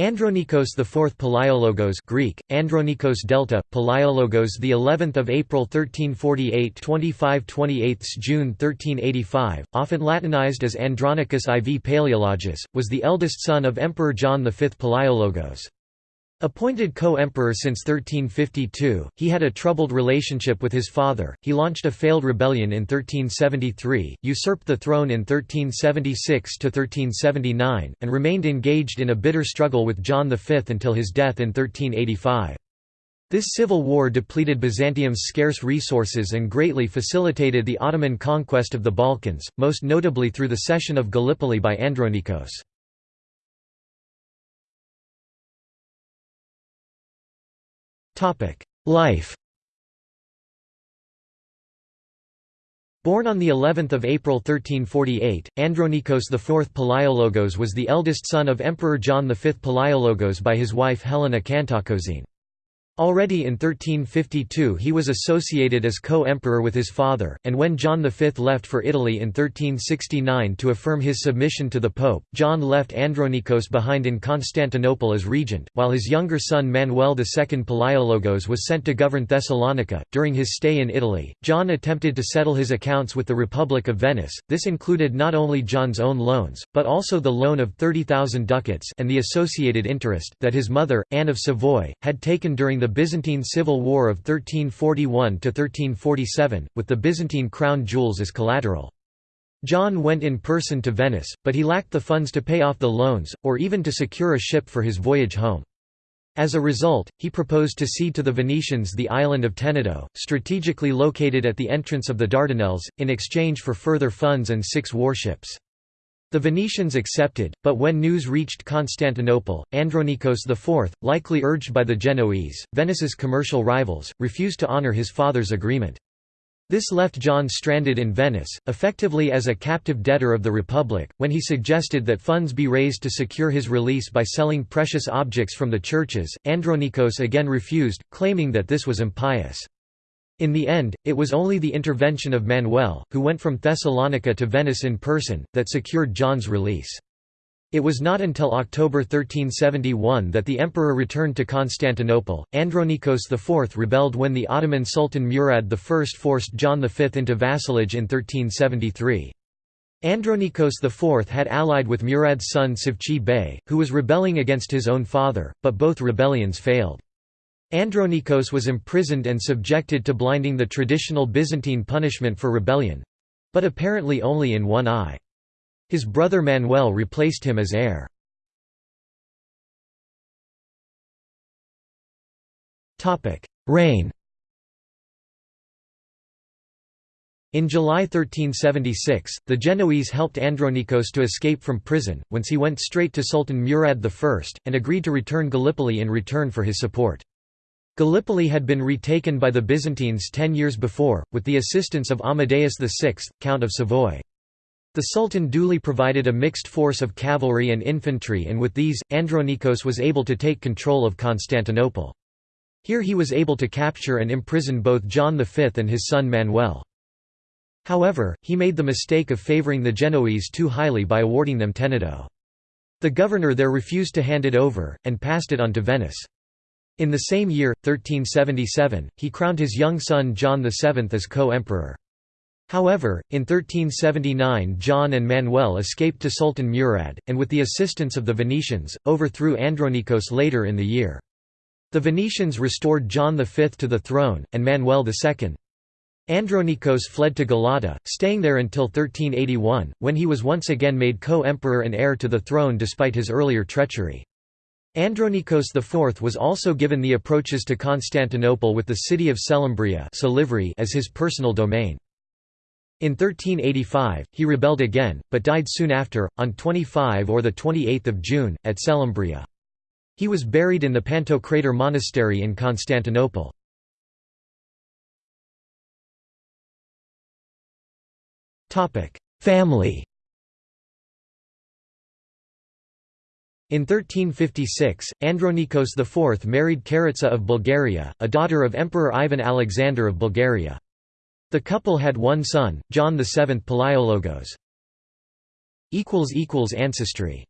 Andronikos IV Palaiologos Greek Andronikos Delta Palaiologos the 11th of April 1348 25 28 June 1385 often latinized as Andronicus IV Palaeologus was the eldest son of Emperor John V Palaiologos Appointed co-emperor since 1352, he had a troubled relationship with his father, he launched a failed rebellion in 1373, usurped the throne in 1376–1379, and remained engaged in a bitter struggle with John V until his death in 1385. This civil war depleted Byzantium's scarce resources and greatly facilitated the Ottoman conquest of the Balkans, most notably through the cession of Gallipoli by Andronikos. Life Born on the 11th of April 1348, Andronikos IV Palaiologos was the eldest son of Emperor John V Palaiologos by his wife Helena Kantakouzene. Already in 1352 he was associated as co-emperor with his father, and when John V left for Italy in 1369 to affirm his submission to the Pope, John left Andronikos behind in Constantinople as regent, while his younger son Manuel II Palaiologos was sent to govern Thessalonica. During his stay in Italy, John attempted to settle his accounts with the Republic of Venice. This included not only John's own loans, but also the loan of 30,000 ducats and the associated interest that his mother, Anne of Savoy, had taken during the Byzantine Civil War of 1341–1347, with the Byzantine crown jewels as collateral. John went in person to Venice, but he lacked the funds to pay off the loans, or even to secure a ship for his voyage home. As a result, he proposed to cede to the Venetians the island of Tenedo, strategically located at the entrance of the Dardanelles, in exchange for further funds and six warships. The Venetians accepted, but when news reached Constantinople, Andronikos IV, likely urged by the Genoese, Venice's commercial rivals, refused to honour his father's agreement. This left John stranded in Venice, effectively as a captive debtor of the Republic, when he suggested that funds be raised to secure his release by selling precious objects from the churches. Andronikos again refused, claiming that this was impious. In the end, it was only the intervention of Manuel, who went from Thessalonica to Venice in person, that secured John's release. It was not until October 1371 that the emperor returned to Constantinople. Andronikos IV rebelled when the Ottoman Sultan Murad I forced John V into vassalage in 1373. Andronikos IV had allied with Murad's son Savcı Bey, who was rebelling against his own father, but both rebellions failed. Andronikos was imprisoned and subjected to blinding the traditional Byzantine punishment for rebellion—but apparently only in one eye. His brother Manuel replaced him as heir. Reign In July 1376, the Genoese helped Andronikos to escape from prison, whence he went straight to Sultan Murad I, and agreed to return Gallipoli in return for his support. Gallipoli had been retaken by the Byzantines ten years before, with the assistance of Amadeus VI, Count of Savoy. The Sultan duly provided a mixed force of cavalry and infantry and with these, Andronikos was able to take control of Constantinople. Here he was able to capture and imprison both John V and his son Manuel. However, he made the mistake of favouring the Genoese too highly by awarding them Tenedo. The governor there refused to hand it over, and passed it on to Venice. In the same year, 1377, he crowned his young son John VII as co-emperor. However, in 1379 John and Manuel escaped to Sultan Murad, and with the assistance of the Venetians, overthrew Andronikos later in the year. The Venetians restored John V to the throne, and Manuel II. Andronikos fled to Galata, staying there until 1381, when he was once again made co-emperor and heir to the throne despite his earlier treachery. Andronikos IV was also given the approaches to Constantinople with the city of Selymbria as his personal domain. In 1385, he rebelled again, but died soon after, on 25 or 28 June, at Selymbria. He was buried in the Pantocrator Monastery in Constantinople. Family In 1356, Andronikos IV married Karatsa of Bulgaria, a daughter of Emperor Ivan Alexander of Bulgaria. The couple had one son, John VII Palaiologos. Ancestry